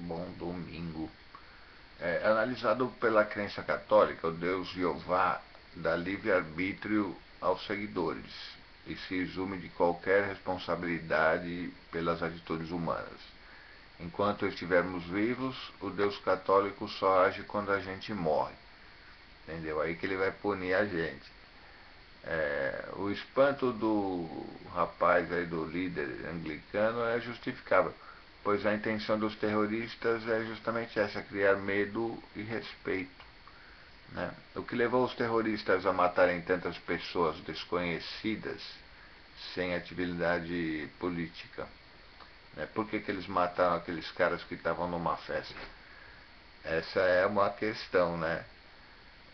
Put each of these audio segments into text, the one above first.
bom domingo. É, analisado pela crença católica, o Deus Jeová dá livre-arbítrio aos seguidores e se exume de qualquer responsabilidade pelas atitudes humanas. Enquanto estivermos vivos, o Deus católico só age quando a gente morre. Entendeu? Aí que ele vai punir a gente. É, o espanto do rapaz aí, do líder anglicano, é justificável pois a intenção dos terroristas é justamente essa, criar medo e respeito. Né? O que levou os terroristas a matarem tantas pessoas desconhecidas, sem atividade política? Né? Por que, que eles mataram aqueles caras que estavam numa festa? Essa é uma questão, né?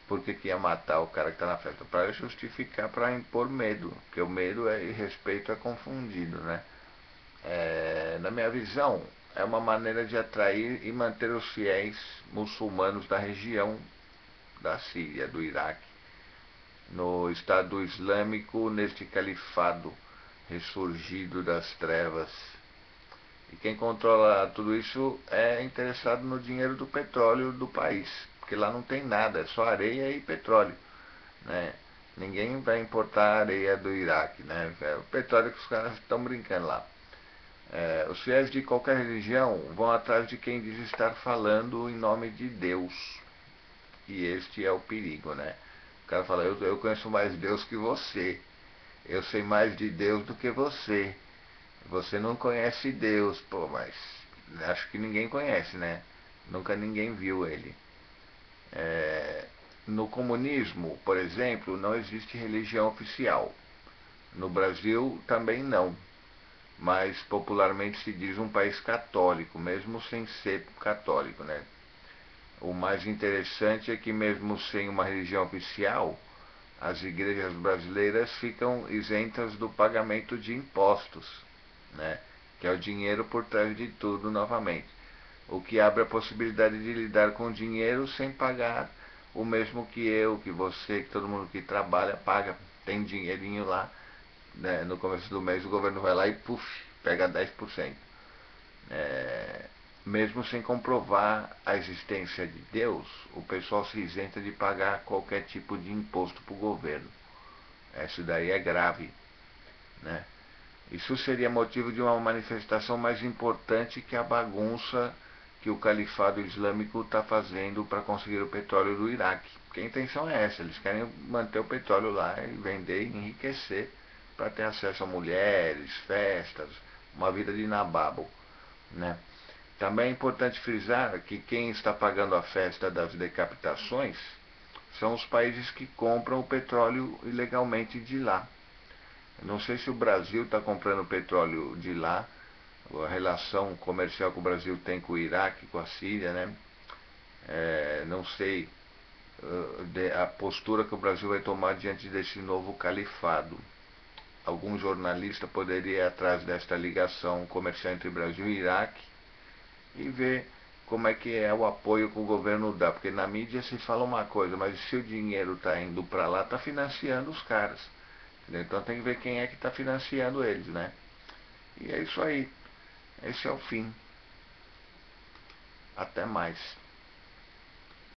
Por que, que ia matar o cara que está na festa? Para justificar, para impor medo, porque o medo é, e respeito é confundido, né? é, na minha visão, é uma maneira de atrair e manter os fiéis muçulmanos da região da Síria, do Iraque, no Estado Islâmico, neste califado ressurgido das trevas. E quem controla tudo isso é interessado no dinheiro do petróleo do país, porque lá não tem nada, é só areia e petróleo. Né? Ninguém vai importar areia do Iraque, né? É o petróleo que os caras estão brincando lá. É, os fiéis de qualquer religião vão atrás de quem diz estar falando em nome de Deus. E este é o perigo, né? O cara fala, eu, eu conheço mais Deus que você. Eu sei mais de Deus do que você. Você não conhece Deus, pô, mas acho que ninguém conhece, né? Nunca ninguém viu ele. É, no comunismo, por exemplo, não existe religião oficial. No Brasil também não mas popularmente se diz um país católico, mesmo sem ser católico. Né? O mais interessante é que, mesmo sem uma religião oficial, as igrejas brasileiras ficam isentas do pagamento de impostos, né? que é o dinheiro por trás de tudo novamente. O que abre a possibilidade de lidar com dinheiro sem pagar o mesmo que eu, que você, que todo mundo que trabalha paga, tem dinheirinho lá né, no começo do mês o governo vai lá e puf, pega 10%. É, mesmo sem comprovar a existência de Deus, o pessoal se isenta de pagar qualquer tipo de imposto para o governo. Isso daí é grave. Né? Isso seria motivo de uma manifestação mais importante que a bagunça que o califado islâmico está fazendo para conseguir o petróleo do Iraque. Porque a intenção é essa, eles querem manter o petróleo lá e vender e enriquecer para ter acesso a mulheres, festas, uma vida de nababo. Né? Também é importante frisar que quem está pagando a festa das decapitações são os países que compram o petróleo ilegalmente de lá. não sei se o Brasil está comprando petróleo de lá, a relação comercial que o Brasil tem com o Iraque, com a Síria, né? É, não sei uh, a postura que o Brasil vai tomar diante desse novo califado algum jornalista poderia ir atrás desta ligação comercial entre Brasil e Iraque e ver como é que é o apoio que o governo dá, porque na mídia se fala uma coisa, mas se o dinheiro está indo para lá, está financiando os caras. Então tem que ver quem é que está financiando eles, né? E é isso aí. Esse é o fim. Até mais.